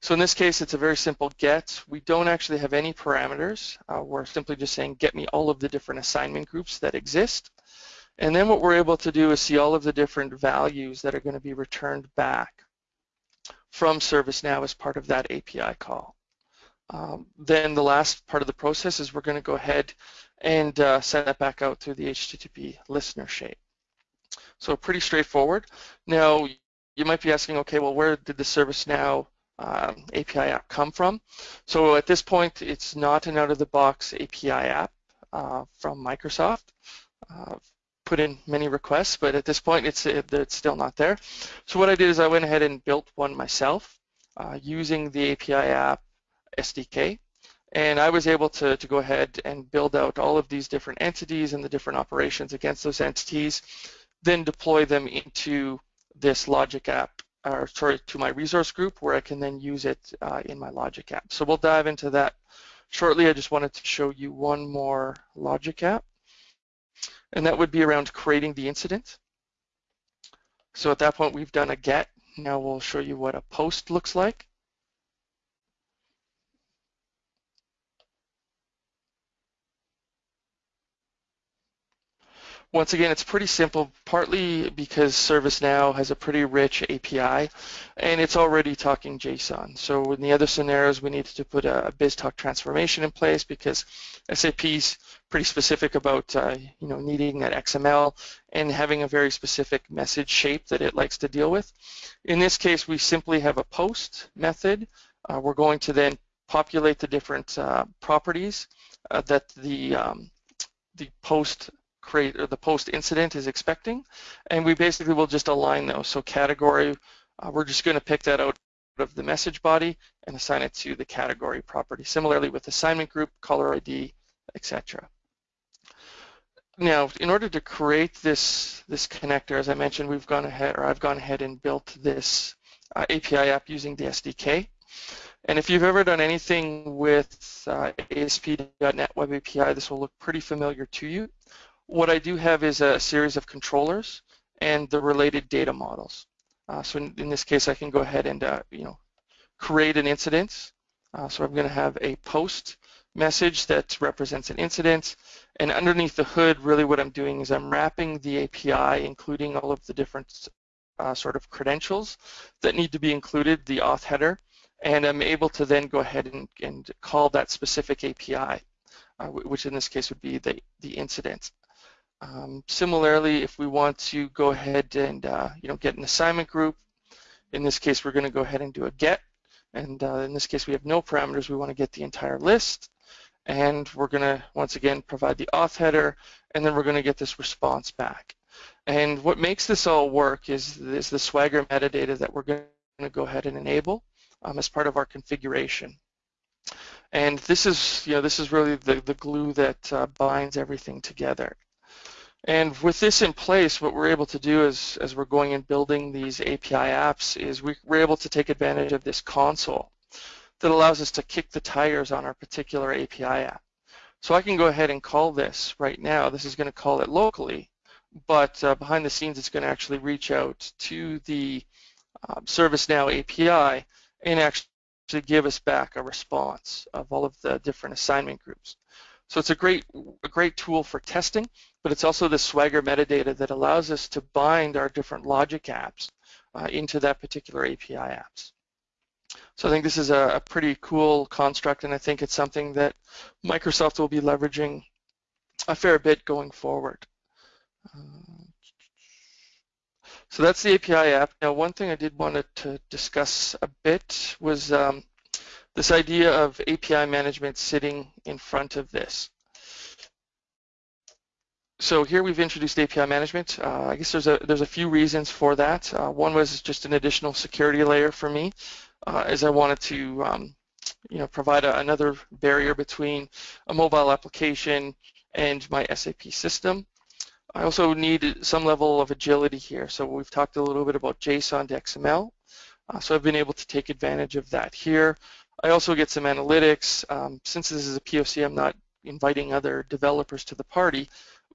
So in this case, it's a very simple get. We don't actually have any parameters. Uh, we're simply just saying, get me all of the different assignment groups that exist. And then what we're able to do is see all of the different values that are going to be returned back from ServiceNow as part of that API call. Um, then the last part of the process is we're going to go ahead and uh, send that back out through the HTTP listener shape. So pretty straightforward. Now, you might be asking, okay, well, where did the ServiceNow um, API app come from? So at this point, it's not an out-of-the-box API app uh, from Microsoft. Uh, put in many requests, but at this point, it's, it's still not there. So what I did is I went ahead and built one myself uh, using the API app SDK. And I was able to, to go ahead and build out all of these different entities and the different operations against those entities then deploy them into this Logic app, or sorry, to my resource group where I can then use it uh, in my Logic app. So we'll dive into that shortly. I just wanted to show you one more Logic app, and that would be around creating the incident. So at that point, we've done a get. Now we'll show you what a post looks like. Once again, it's pretty simple, partly because ServiceNow has a pretty rich API, and it's already talking JSON. So in the other scenarios, we needed to put a BizTalk transformation in place because SAP's pretty specific about uh, you know needing that XML and having a very specific message shape that it likes to deal with. In this case, we simply have a post method. Uh, we're going to then populate the different uh, properties uh, that the um, the post create or the post incident is expecting, and we basically will just align those. So category, uh, we're just going to pick that out of the message body and assign it to the category property. Similarly with assignment group, caller ID, etc. Now, in order to create this this connector, as I mentioned, we've gone ahead, or I've gone ahead and built this uh, API app using the SDK. And if you've ever done anything with uh, ASP.NET Web API, this will look pretty familiar to you. What I do have is a series of controllers, and the related data models. Uh, so in, in, this case, I can go ahead and uh, you know create an incident. Uh, so I'm going to have a post message that represents an incident, and underneath the hood, really what I'm doing is I'm wrapping the API, including all of the different uh, sort of credentials that need to be included, the auth header, and I'm able to then go ahead and, and call that specific API, uh, which in this case would be the, the incident. Um, similarly, if we want to go ahead and uh, you know get an assignment group, in this case we're going to go ahead and do a get, and uh, in this case we have no parameters. We want to get the entire list, and we're going to once again provide the auth header, and then we're going to get this response back. And what makes this all work is, is the Swagger metadata that we're going to go ahead and enable um, as part of our configuration. And this is, you know, this is really the, the glue that uh, binds everything together. And with this in place, what we're able to do is, as we're going and building these API apps, is we, we're able to take advantage of this console that allows us to kick the tires on our particular API app. So I can go ahead and call this right now. This is going to call it locally, but uh, behind the scenes, it's going to actually reach out to the um, ServiceNow API and actually give us back a response of all of the different assignment groups. So it's a great, a great tool for testing, but it's also the Swagger metadata that allows us to bind our different logic apps uh, into that particular API apps. So I think this is a, a, pretty cool construct, and I think it's something that Microsoft will be leveraging a fair bit going forward. Uh, so that's the API app. Now, one thing I did want to discuss a bit was um, this idea of API management sitting in front of this. So here we've introduced API management. Uh, I guess there's a there's a few reasons for that. Uh, one was just an additional security layer for me, uh, as I wanted to um, you know provide a, another barrier between a mobile application and my SAP system. I also need some level of agility here. So we've talked a little bit about JSON to XML. Uh, so I've been able to take advantage of that here. I also get some analytics. Um, since this is a POC, I'm not inviting other developers to the party,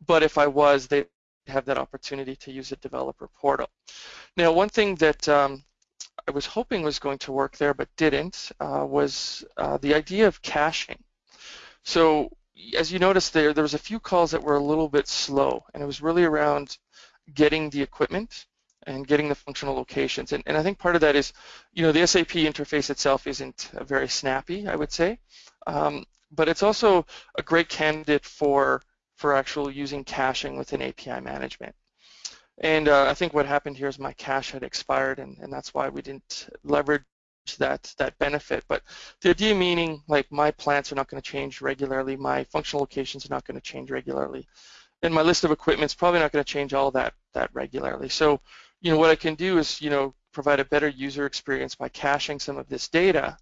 but if I was, they'd have that opportunity to use a developer portal. Now, one thing that um, I was hoping was going to work there but didn't uh, was uh, the idea of caching. So as you noticed there, there was a few calls that were a little bit slow, and it was really around getting the equipment and getting the functional locations. And, and I think part of that is, you know, the SAP interface itself isn't very snappy, I would say, um, but it's also a great candidate for for actual using caching within API management. And uh, I think what happened here is my cache had expired, and, and that's why we didn't leverage that that benefit. But the idea meaning like my plants are not going to change regularly, my functional locations are not going to change regularly, and my list of equipment is probably not going to change all that that regularly. So you know, what I can do is, you know, provide a better user experience by caching some of this data.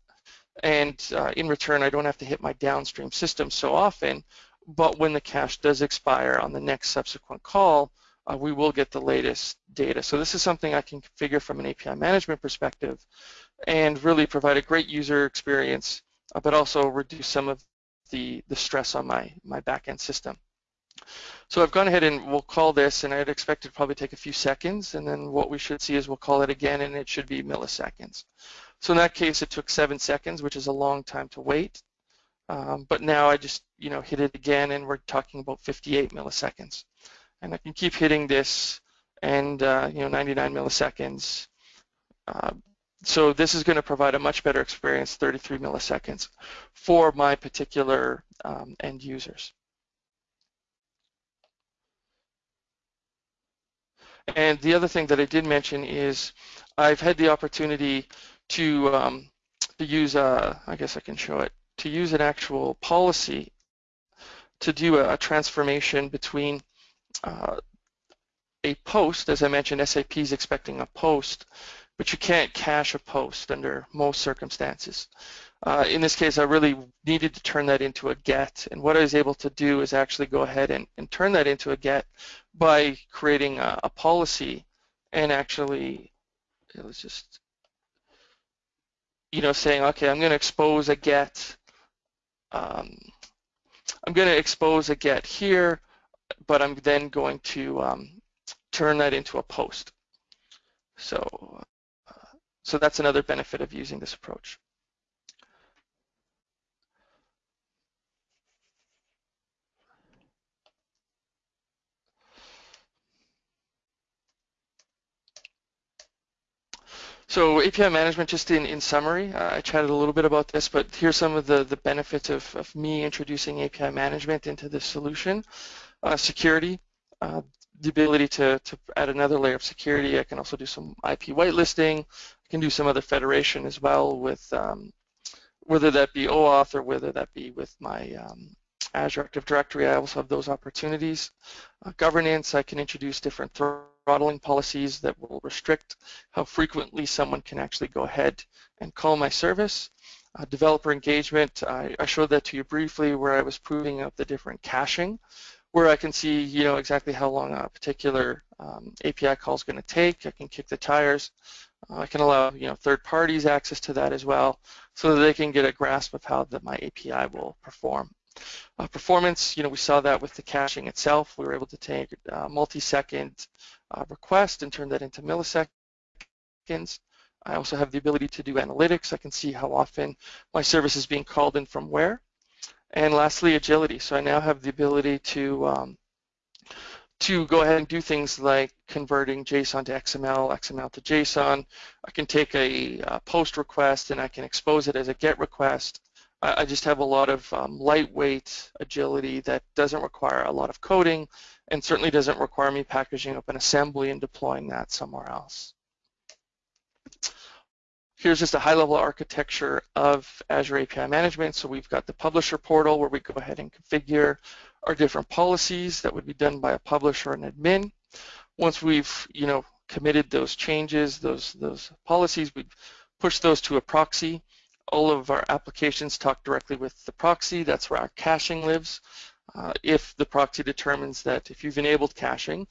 And uh, in return, I don't have to hit my downstream system so often, but when the cache does expire on the next subsequent call, uh, we will get the latest data. So this is something I can configure from an API management perspective and really provide a great user experience, uh, but also reduce some of the, the stress on my, my backend system. So I've gone ahead and we'll call this, and I'd expect it to probably take a few seconds, and then what we should see is we'll call it again, and it should be milliseconds. So in that case, it took seven seconds, which is a long time to wait. Um, but now I just, you know, hit it again, and we're talking about 58 milliseconds. And I can keep hitting this, and uh, you know, 99 milliseconds. Uh, so this is going to provide a much better experience, 33 milliseconds, for my particular um, end users. And the other thing that I did mention is I've had the opportunity to, um, to use, a, I guess I can show it, to use an actual policy to do a, a transformation between uh, a post, as I mentioned, SAP is expecting a post, but you can't cache a post under most circumstances. Uh, in this case, I really needed to turn that into a GET, and what I was able to do is actually go ahead and, and turn that into a GET by creating a, a policy and actually, let's just, you know, saying, okay, I'm going to expose a GET, um, I'm going to expose a GET here, but I'm then going to um, turn that into a post. So, uh, so that's another benefit of using this approach. So API management, just in, in summary, uh, I chatted a little bit about this, but here's some of the, the benefits of, of me introducing API management into this solution. Uh, security, uh, the ability to, to add another layer of security. I can also do some IP whitelisting. I can do some other federation as well with um, whether that be OAuth or whether that be with my um, Azure Active Directory. I also have those opportunities. Uh, governance, I can introduce different throttling policies that will restrict how frequently someone can actually go ahead and call my service. Uh, developer engagement, I, I, showed that to you briefly where I was proving out the different caching where I can see, you know, exactly how long a particular um, API call is going to take. I can kick the tires. Uh, I can allow, you know, third parties access to that as well, so that they can get a grasp of how the, my API will perform. Uh, performance, you know, we saw that with the caching itself. We were able to take uh, multi-second uh, request and turn that into milliseconds. I also have the ability to do analytics. I can see how often my service is being called in from where. And lastly, agility. So I now have the ability to um, to go ahead and do things like converting JSON to XML, XML to JSON. I can take a, a post request and I can expose it as a GET request. I, I just have a lot of um, lightweight agility that doesn't require a lot of coding and certainly doesn't require me packaging up an assembly and deploying that somewhere else. Here's just a high-level architecture of Azure API Management. So we've got the publisher portal where we go ahead and configure our different policies that would be done by a publisher and admin. Once we've, you know, committed those changes, those those policies, we push those to a proxy. All of our applications talk directly with the proxy. That's where our caching lives. Uh, if the proxy determines that if you've enabled caching,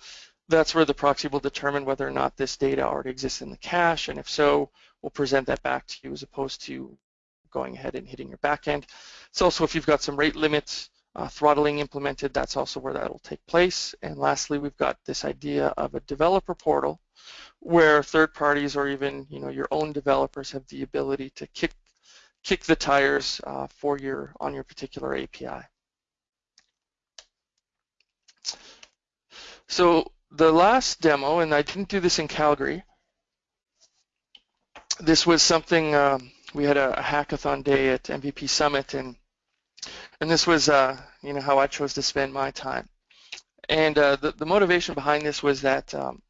that's where the proxy will determine whether or not this data already exists in the cache, and if so, we'll present that back to you as opposed to going ahead and hitting your backend. It's also if you've got some rate limits uh, throttling implemented, that's also where that will take place. And lastly, we've got this idea of a developer portal where third parties or even you know your own developers have the ability to kick kick the tires uh, for your on your particular API. So the last demo, and I didn't do this in Calgary, this was something um, we had a, a, hackathon day at MVP Summit, and and this was uh, you know how I chose to spend my time. And uh, the the motivation behind this was that um,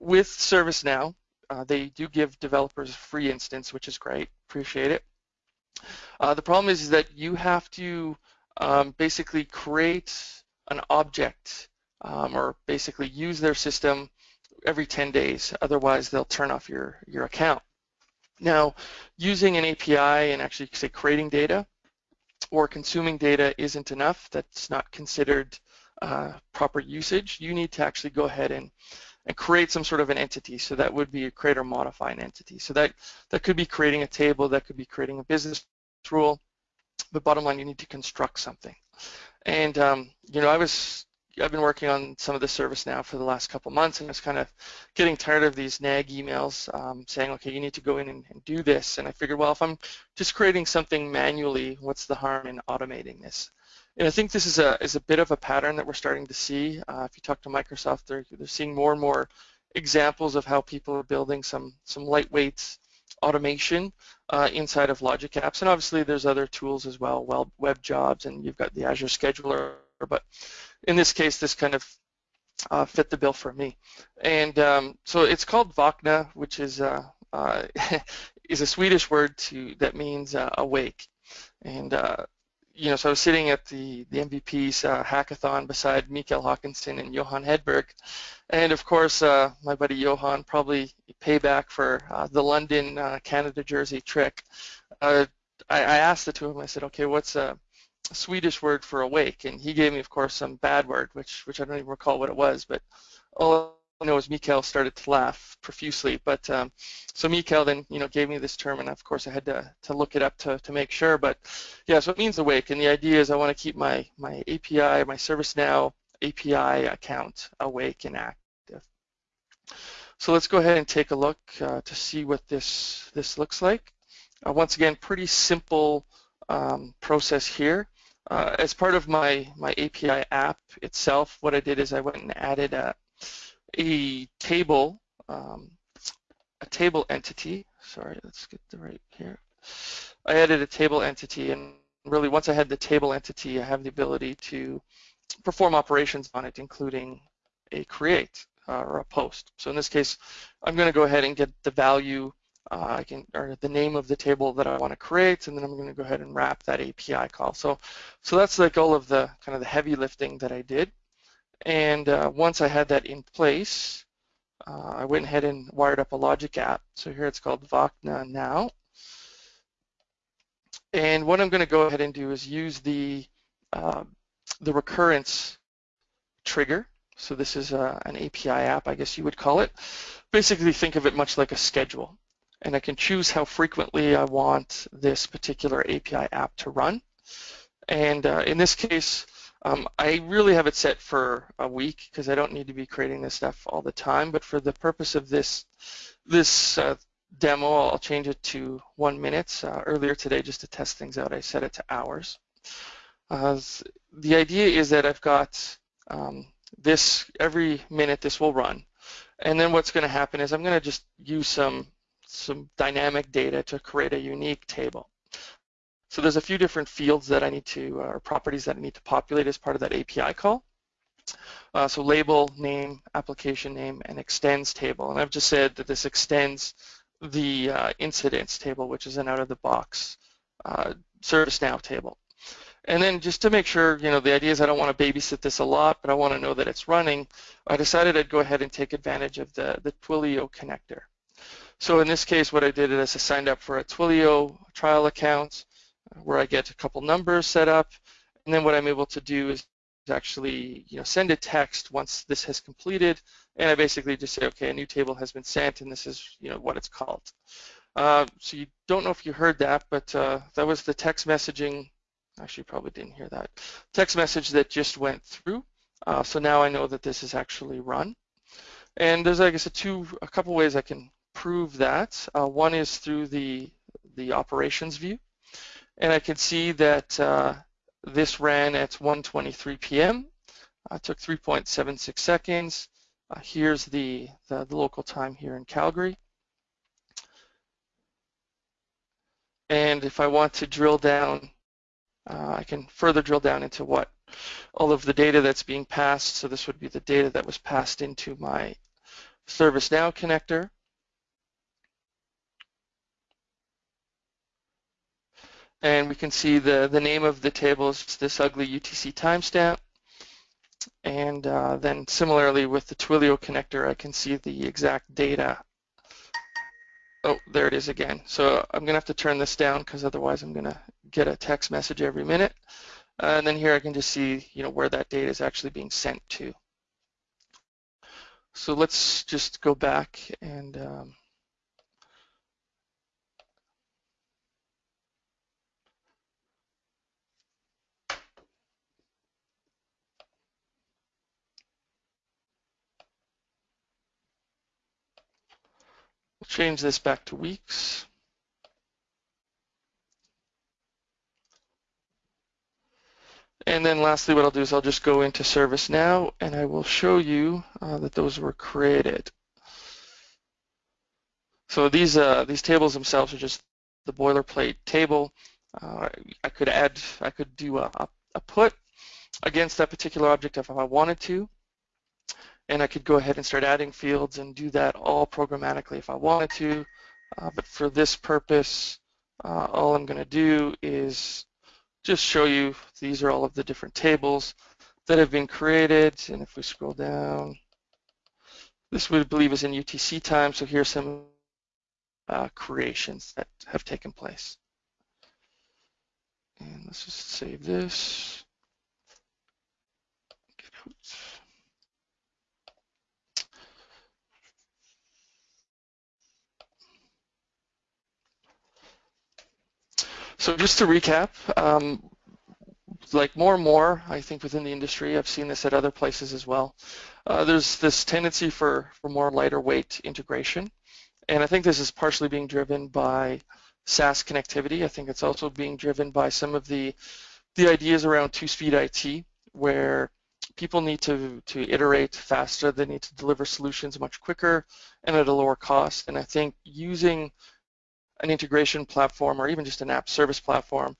with ServiceNow, uh, they do give developers a free instance, which is great. Appreciate it. Uh, the problem is, is that you have to um, basically create an object um, or basically use their system every 10 days. Otherwise, they'll turn off your, your account. Now, using an API and actually say creating data or consuming data isn't enough. That's not considered uh, proper usage. You need to actually go ahead and, and create some sort of an entity. So that would be a create or modify an entity. So that, that could be creating a table, that could be creating a business rule, but bottom line, you need to construct something. And, um, you know, I was I've been working on some of the ServiceNow for the last couple months and I was kind of getting tired of these nag emails um, saying, okay, you need to go in and, and, do this. And I figured, well, if I'm just creating something manually, what's the harm in automating this? And I think this is a, is a bit of a pattern that we're starting to see. Uh, if you talk to Microsoft, they're, they're seeing more and more examples of how people are building some, some lightweight automation uh, inside of Logic Apps. And obviously there's other tools as well, well web jobs, and you've got the Azure Scheduler. But in this case, this kind of uh, fit the bill for me. And um, so it's called Vakna, which is uh, uh, is a Swedish word to that means uh, awake. And uh, you know, so I was sitting at the the MVP's uh, hackathon beside Mikael Håkansson and Johan Hedberg, and of course, uh, my buddy Johan probably payback for uh, the London Canada jersey trick. I, I, asked the two of them. I said, "Okay, what's a Swedish word for awake, and he gave me, of course, some bad word, which which I don't even recall what it was, but all know is Mikael started to laugh profusely. But um, so Mikael then, you know, gave me this term, and of course I had to to look it up to to make sure. But yeah, so it means awake, and the idea is I want to keep my my API, my ServiceNow API account awake and active. So let's go ahead and take a look uh, to see what this, this looks like. Uh, once again, pretty simple um, process here. Uh, as part of my, my API app itself, what I did is I went and added a, a table, um, a table entity. Sorry, let's get the right here. I added a table entity and really once I had the table entity, I have the ability to perform operations on it, including a create uh, or a post. So in this case, I'm going to go ahead and get the value uh, I can, or the name of the table that I want to create, and then I'm going to go ahead and wrap that API call. So, so that's like all of the kind of the heavy lifting that I did. And uh, once I had that in place, uh, I went ahead and wired up a logic app. So here it's called Vakna now. And what I'm going to go ahead and do is use the uh, the recurrence trigger. So this is uh, an API app, I guess you would call it. Basically, think of it much like a schedule and I can choose how frequently I want this particular API app to run. And uh, in this case, um, I really have it set for a week because I don't need to be creating this stuff all the time. But for the purpose of this this uh, demo, I'll change it to one minute. Uh, earlier today, just to test things out, I set it to hours. Uh, the idea is that I've got um, this every minute this will run. And then what's going to happen is I'm going to just use some some dynamic data to create a unique table. So there's a few different fields that I need to, uh, or properties that I need to populate as part of that API call. Uh, so label, name, application name, and extends table. And I've just said that this extends the uh, incidents table, which is an out-of-the-box uh, ServiceNow table. And then just to make sure, you know, the idea is I don't want to babysit this a lot, but I want to know that it's running, I decided I'd go ahead and take advantage of the, the Twilio connector. So in this case, what I did is I signed up for a Twilio trial account where I get a couple numbers set up, and then what I'm able to do is actually you know, send a text once this has completed, and I basically just say, okay, a new table has been sent, and this is you know what it's called. Uh, so you don't know if you heard that, but uh, that was the text messaging. Actually, probably didn't hear that. Text message that just went through. Uh, so now I know that this is actually run. And there's, I guess, a two, a couple ways I can prove that. Uh, one is through the, the operations view. And I can see that uh, this ran at 1.23 p.m. Uh, took 3.76 seconds. Uh, here's the, the, the, local time here in Calgary. And if I want to drill down, uh, I can further drill down into what all of the data that's being passed. So this would be the data that was passed into my ServiceNow connector. And we can see the, the name of the table is this ugly UTC timestamp. And uh, then similarly with the Twilio connector, I can see the exact data. Oh, there it is again. So I'm going to have to turn this down because otherwise I'm going to get a text message every minute. Uh, and then here I can just see, you know, where that data is actually being sent to. So let's just go back and um, change this back to weeks. And then lastly, what I'll do is I'll just go into ServiceNow and I will show you uh, that those were created. So these uh, these tables themselves are just the boilerplate table. Uh, I could add, I could do a, a put against that particular object if I wanted to and I could go ahead and start adding fields and do that all programmatically if I wanted to. Uh, but for this purpose, uh, all I'm going to do is just show you these are all of the different tables that have been created. And if we scroll down, this we believe is in UTC time. So here's some uh, creations that have taken place. And let's just save this. So just to recap, um, like more and more, I think within the industry, I've seen this at other places as well. uh, there's this tendency for, for more lighter weight integration. And I think this is partially being driven by SaaS connectivity. I think it's also being driven by some of the, the ideas around two-speed IT, where people need to, to iterate faster, they need to deliver solutions much quicker and at a lower cost. And I think using an integration platform or even just an app service platform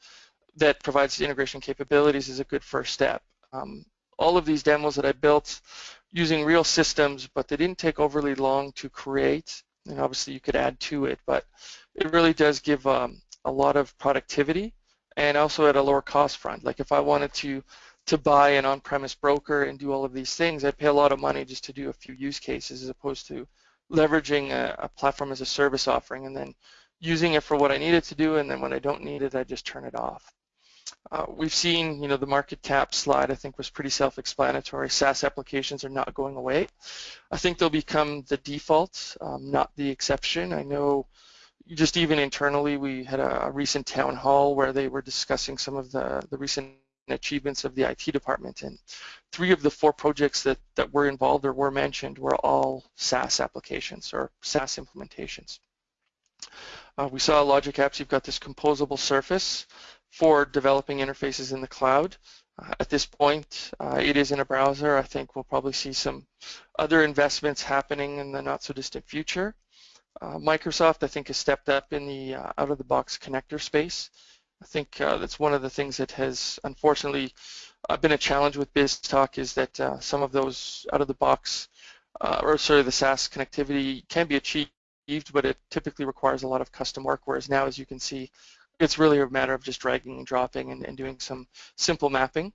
that provides the integration capabilities is a good first step. Um, all of these demos that I built using real systems, but they didn't take overly long to create, and obviously you could add to it, but it really does give um, a lot of productivity and also at a lower cost front. Like if I wanted to to buy an on-premise broker and do all of these things, I'd pay a lot of money just to do a few use cases as opposed to leveraging a, a platform as a service offering and then using it for what I need it to do and then when I don't need it, I just turn it off. Uh, we've seen, you know, the market cap slide I think was pretty self-explanatory. SaaS applications are not going away. I think they'll become the default, um, not the exception. I know just even internally we had a, a, recent town hall where they were discussing some of the, the recent achievements of the IT department and three of the four projects that, that were involved or were mentioned were all SaaS applications or SaaS implementations. Uh, we saw Logic Apps, you've got this composable surface for developing interfaces in the cloud. Uh, at this point, uh, it is in a browser. I think we'll probably see some other investments happening in the not so distant future. Uh, Microsoft, I think, has stepped up in the uh, out-of-the-box connector space. I think uh, that's one of the things that has unfortunately been a challenge with BizTalk is that some of those out-of-the-box, or sorry, the SaaS connectivity can be achieved, but it typically requires a lot of custom work, whereas now, as you can see, it's really a matter of just dragging and dropping and, and doing some simple mapping.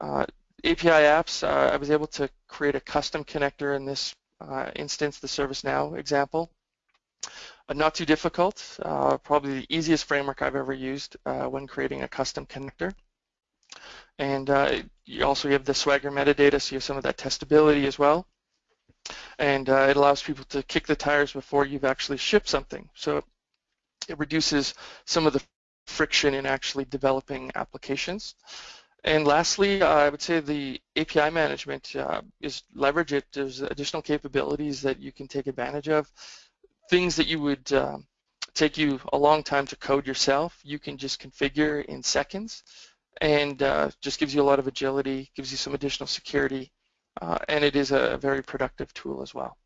Uh, API apps, uh, I was able to create a custom connector in this uh, instance, the ServiceNow example. Uh, not too difficult, uh, probably the easiest framework I've ever used uh, when creating a custom connector. And you also have the Swagger metadata, so you have some of that testability as well. And it allows people to kick the tires before you've actually shipped something. So it reduces some of the friction in actually developing applications. And lastly, uh, I would say the API management uh, is leverage it. There's additional capabilities that you can take advantage of. Things that you would uh, take you a long time to code yourself, you can just configure in seconds and uh, just gives you a lot of agility, gives you some additional security, uh, and it is a very productive tool as well.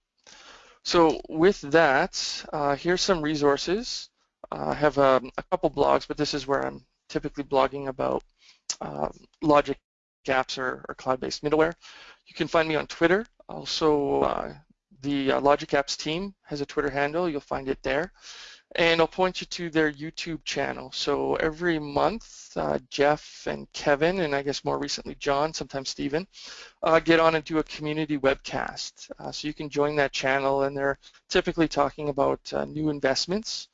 So with that, uh, here's some resources. I have um, a couple blogs, but this is where I'm typically blogging about um, logic apps or, or cloud-based middleware. You can find me on Twitter. Also, uh, the uh, Logic Apps team has a Twitter handle. You'll find it there. And I'll point you to their YouTube channel. So every month, uh, Jeff and Kevin, and I guess more recently John, sometimes Stephen, uh, get on and do a community webcast. Uh, so you can join that channel, and they're typically talking about uh, new investments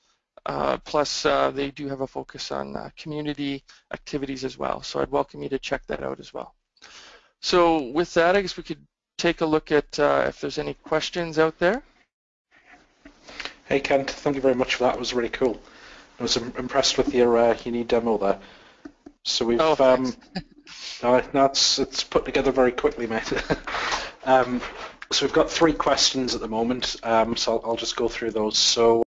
uh, plus, uh, they do have a focus on community activities as well. So I'd welcome you to check that out as well. So with that, I guess we could take a look at if there's any questions out there. Hey Kent, thank you very much for that. It was really cool. I was impressed with your uh, unique demo there. So we've oh, um, no, no, it's it's put together very quickly, mate. um, so we've got three questions at the moment. Um, so I'll, I'll just go through those. So